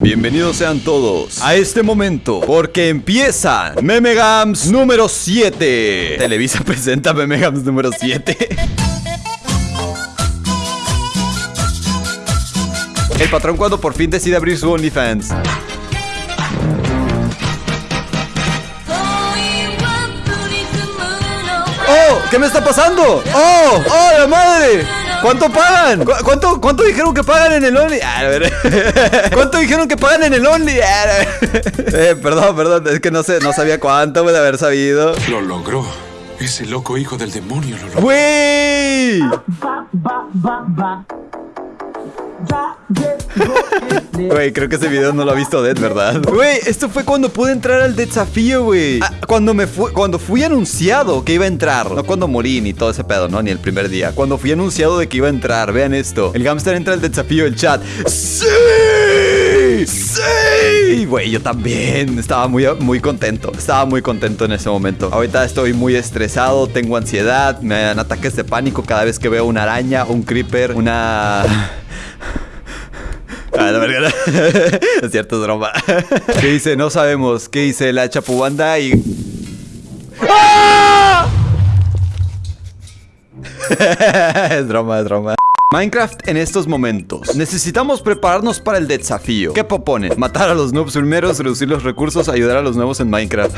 Bienvenidos sean todos a este momento Porque empieza Memegams número 7 Televisa presenta Memegams número 7 El patrón cuando por fin decide abrir su OnlyFans ¡Oh! ¿Qué me está pasando? ¡Oh! ¡Oh, la madre! ¿Cuánto pagan? ¿Cu- ¿Cuánto, ¿Cuánto dijeron que pagan en el Only? Ah, a ver. ¿Cuánto dijeron que pagan en el Only? Ah, a ver. Eh, perdón, perdón, es que no sé, no sabía cuánto, de haber sabido. Lo logró. Ese loco hijo del demonio lo logró. ¡Güey! Güey, creo que ese video no lo ha visto Dead, ¿verdad? Güey, esto fue cuando pude entrar al desafío, güey. Ah, cuando me fui, cuando fui anunciado que iba a entrar. No cuando morí ni todo ese pedo, ¿no? Ni el primer día. Cuando fui anunciado de que iba a entrar. Vean esto. El hamster entra al desafío, el chat. ¡Sí! ¡Sí! Güey, yo también. Estaba muy, muy contento. Estaba muy contento en ese momento. Ahorita estoy muy estresado, tengo ansiedad, me dan ataques de pánico cada vez que veo una araña, un creeper, una... Ah, la verga. es cierto, es. ¿Qué dice? No sabemos. ¿Qué dice la chapubanda y... ¡Ah! es broma, es broma. Minecraft en estos momentos. Necesitamos prepararnos para el desafío. ¿Qué proponen? Matar a los noobs primeros, reducir los recursos, ayudar a los nuevos en Minecraft.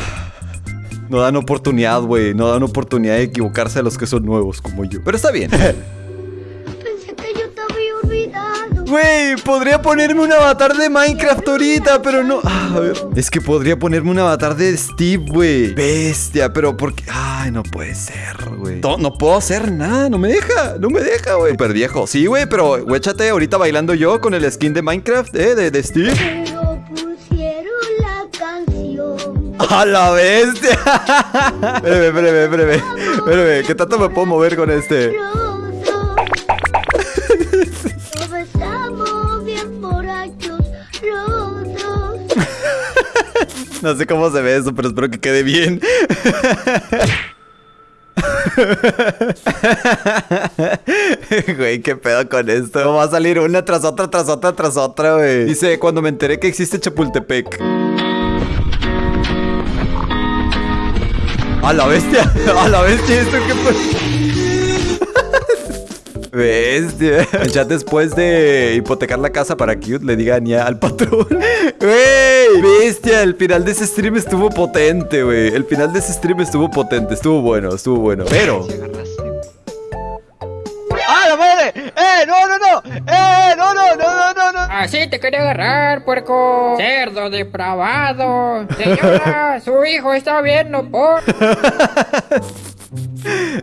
No dan oportunidad, güey. No dan oportunidad de equivocarse a los que son nuevos como yo. Pero está bien. Güey, podría ponerme un avatar de Minecraft ahorita, pero no. Ah, a ver. Es que podría ponerme un avatar de Steve, güey. Bestia, pero porque. Ay, no puede ser, güey. No, no puedo hacer nada, no me deja, no me deja, güey. Super viejo. Sí, güey, pero échate ahorita bailando yo con el skin de Minecraft, eh, de, de Steve. Pero pusieron la canción. ¡A la bestia! espérame, espérame, espérame. Espérame, ¿qué tanto me puedo mover con este? No sé cómo se ve eso, pero espero que quede bien. Güey, qué pedo con esto. Va a salir una tras otra, tras otra, tras otra, güey. Dice, cuando me enteré que existe Chapultepec. A la bestia, a la bestia, esto qué Bestia. Chat después de hipotecar la casa para Cute le digan ya al patrón. Wey, bestia. El final de ese stream estuvo potente, güey. El final de ese stream estuvo potente. Estuvo bueno, estuvo bueno. Pero. ¡Ah, la madre! ¡Eh! ¡No, no, no! ¡Eh! ¡No, no, no, no, no! no! Así te quería agarrar, puerco. Cerdo depravado. Señora, su hijo está viendo por.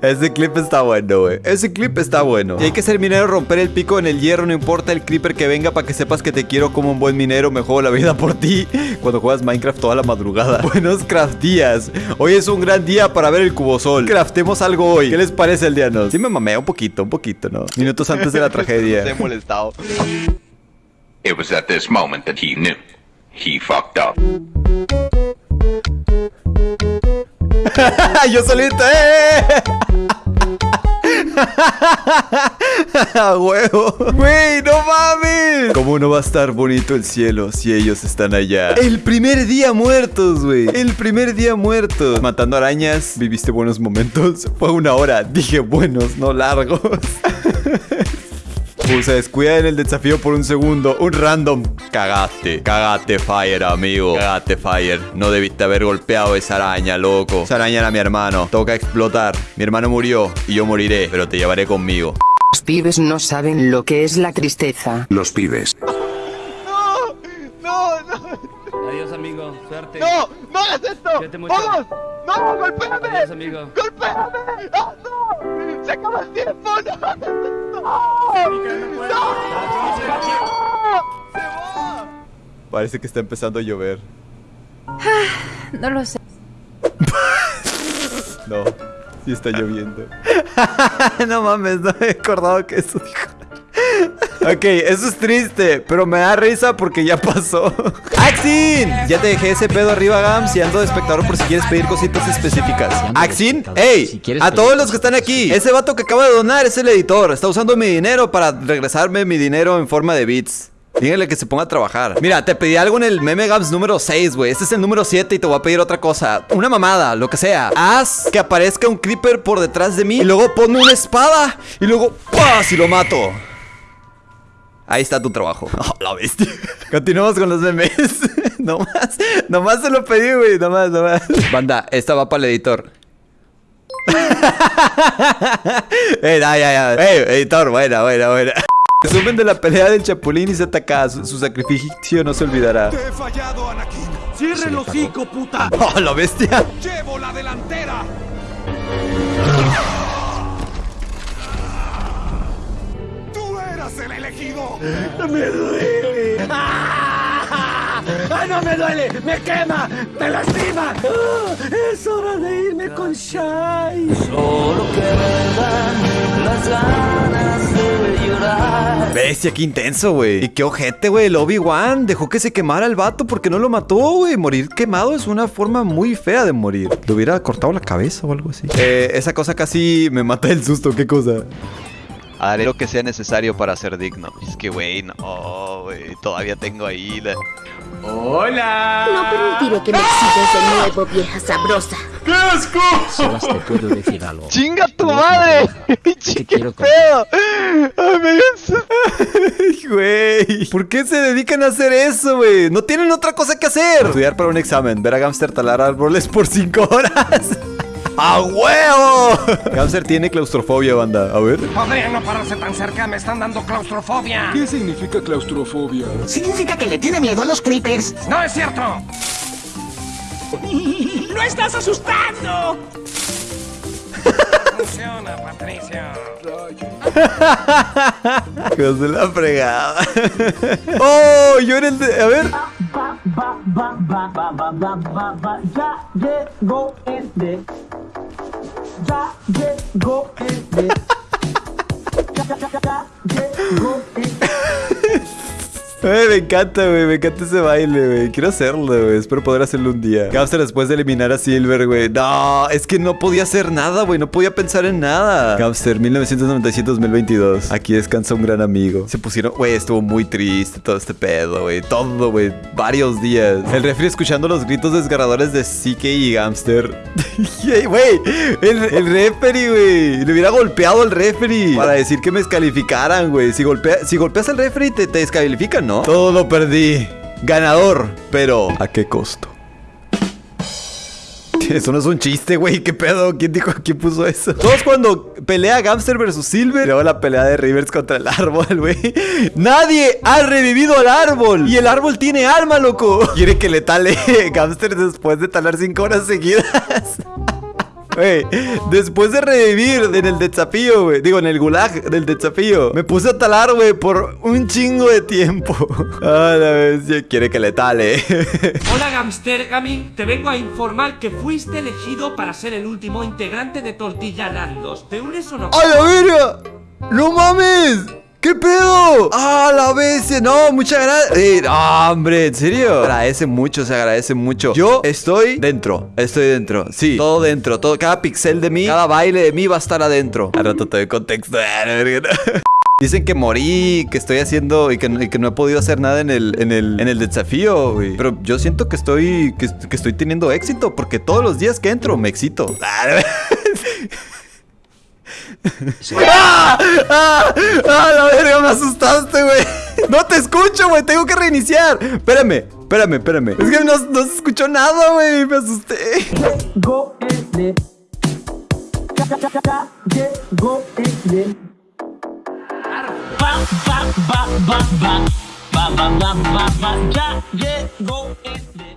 Ese clip está bueno, güey. Ese clip está bueno. Y hay que ser minero, romper el pico en el hierro, no importa el creeper que venga para que sepas que te quiero como un buen minero, me juego la vida por ti. Cuando juegas Minecraft toda la madrugada. Buenos craft días. Hoy es un gran día para ver el cubosol. Craftemos algo hoy. ¿Qué les parece el día, no? Sí me mamé un poquito, un poquito, ¿no? Minutos antes de la tragedia. molestado. It was at this moment that he knew. He fucked up. Yo solito, ¡eh! ¡A huevo! ¡Güey, no mames! ¿Cómo no va a estar bonito el cielo si ellos están allá? El primer día muertos, güey. El primer día muertos. Matando arañas, viviste buenos momentos. Fue una hora. Dije buenos, no largos. Uh, se descuida en el desafío por un segundo. Un random. Cagaste. Cagaste, Fire, amigo. Cagaste, Fire. No debiste haber golpeado esa araña, loco. Esa araña era mi hermano. Toca explotar. Mi hermano murió y yo moriré, pero te llevaré conmigo. Los pibes no saben lo que es la tristeza. Los pibes. Adiós, amigo. Suerte. ¡No! ¡No hagas esto! ¡Vamos! ¡No! ¡Golpéame! Adiós, amigo. ¡Golpéame! ¡No! ¡No! ¡Se acaba el tiempo! ¡No Parece que está empezando a llover. No lo sé. No, sí está lloviendo. no mames, no he acordado que eso dijo. Ok, eso es triste, pero me da risa porque ya pasó. ¡Axin! Ya te dejé ese pedo arriba, Gams, y ando de espectador por si quieres pedir cositas específicas. ¡Axin! ¡Ey! A todos los que están aquí, ese vato que acaba de donar es el editor. Está usando mi dinero para regresarme mi dinero en forma de bits. Díganle que se ponga a trabajar. Mira, te pedí algo en el meme Gams número 6, güey. Este es el número 7 y te voy a pedir otra cosa. Una mamada, lo que sea. Haz que aparezca un creeper por detrás de mí y luego ponme una espada y luego ¡pah! y lo mato. Ahí está tu trabajo. Oh, la bestia. Continuamos con los memes. nomás, nomás se lo pedí, güey. Nomás, nomás. Banda, esta va para el editor. Ey, ya, ya. Ey, editor, buena, buena, buena. Resumen de la pelea del Chapulín y se ataca. Su, su sacrificio no se olvidará. Te he fallado, Anakin. ¡Cierre el hocico, puta! ¡Oh, la bestia! Llevo la delantera. Tú eras el elegido. ¡Me duele! ¡Ah! ¡Ah, no me duele! ¡Me quema! ¡Me lastima! ¡Ah! ¡Es hora de irme con Shai! Bestia, qué intenso, güey. Y qué ojete, güey. El Obi-Wan dejó que se quemara el vato porque no lo mató, güey. Morir quemado es una forma muy fea de morir. Le hubiera cortado la cabeza o algo así. Eh, esa cosa casi me mata el susto. ¿Qué cosa? Haré lo que sea necesario para ser digno. Es que, güey, no, güey. Todavía tengo ahí la... No permitiré que me excites de nuevo, vieja sabrosa. Sebas, te puedo decir algo. ¡Chinga tu madre! Te quiero con- pedo! ¡Ay, me cansa! Güey, ¿por qué se dedican a hacer eso, güey? No tienen otra cosa que hacer. Estudiar para un examen, ver a Gamster talar árboles por 5 horas. ¡A huevo! Gamster tiene claustrofobia, banda. A ver. Podría no pararse tan cerca, me están dando claustrofobia. ¿Qué significa claustrofobia? Significa que le tiene miedo a los creepers. ¡No es cierto! ¡Lo estás asustando! Funciona, Patricio. Hijos de la fregada. ¡Oh! Yo era el de. A ver. Ya llegó el de. Ya llegó el de. Ya, ya, ya, ya llegó el Ay, me encanta, güey. Me encanta ese baile, güey. Quiero hacerlo, güey. Espero poder hacerlo un día. Gamster después de eliminar a Silver, güey. No, es que no podía hacer nada, güey. No podía pensar en nada. Gamster, 1997-2022. Aquí descansa un gran amigo. Se pusieron, güey, estuvo muy triste todo este pedo, güey. Todo, güey. Varios días. El refri escuchando los gritos desgarradores de CK y Gamster. Güey, el, el referee, güey. Le hubiera golpeado al referee para decir que me descalificaran, güey. Si, golpea, si golpeas al referee, te, te descalifican, ¿no? Todo lo perdí. Ganador, pero ¿a qué costo? Eso no es un chiste, güey. ¿Qué pedo? ¿Quién dijo? ¿Quién puso eso? Todos cuando pelea Gamster versus Silver. Luego la pelea de Rivers contra el árbol, güey. Nadie ha revivido al árbol. Y el árbol tiene alma, loco. Quiere que le tale Gamster después de talar cinco horas seguidas. Después de revivir en el desafío, güey. Digo, en el gulag del desafío. Me puse a talar, güey, por un chingo de tiempo. Ah, la bestia quiere que le tale. Hola Gamster Gaming, te vengo a informar que fuiste elegido para ser el último integrante de Tortilla Landos. ¿Te unes o no? ¡A la verga! ¡No mames! ¿Qué pedo? ¡Ah, la bestia! No, muchas gracias. Eh, hombre, ¿en serio? Agradece mucho, se agradece mucho. Yo estoy dentro. Estoy dentro. Sí, todo dentro. Todo, cada pixel de mí, cada baile de mí va a estar adentro. Al rato te doy contexto. Dicen que morí, que estoy haciendo y que, no- he podido hacer nada en el, en el, en el desafío, güey. Pero yo siento que estoy, que, que estoy teniendo éxito porque todos los días que entro me excito. Ah, ¡Ah! ¡Ah! ¡Ah! La verga, me asustaste, güey. No te escucho, güey. Tengo que reiniciar. Espérame, espérame, espérame. Es que no, no se escuchó nada, güey. Me asusté. Llegó el llegó el va, va, va. Ya llegó el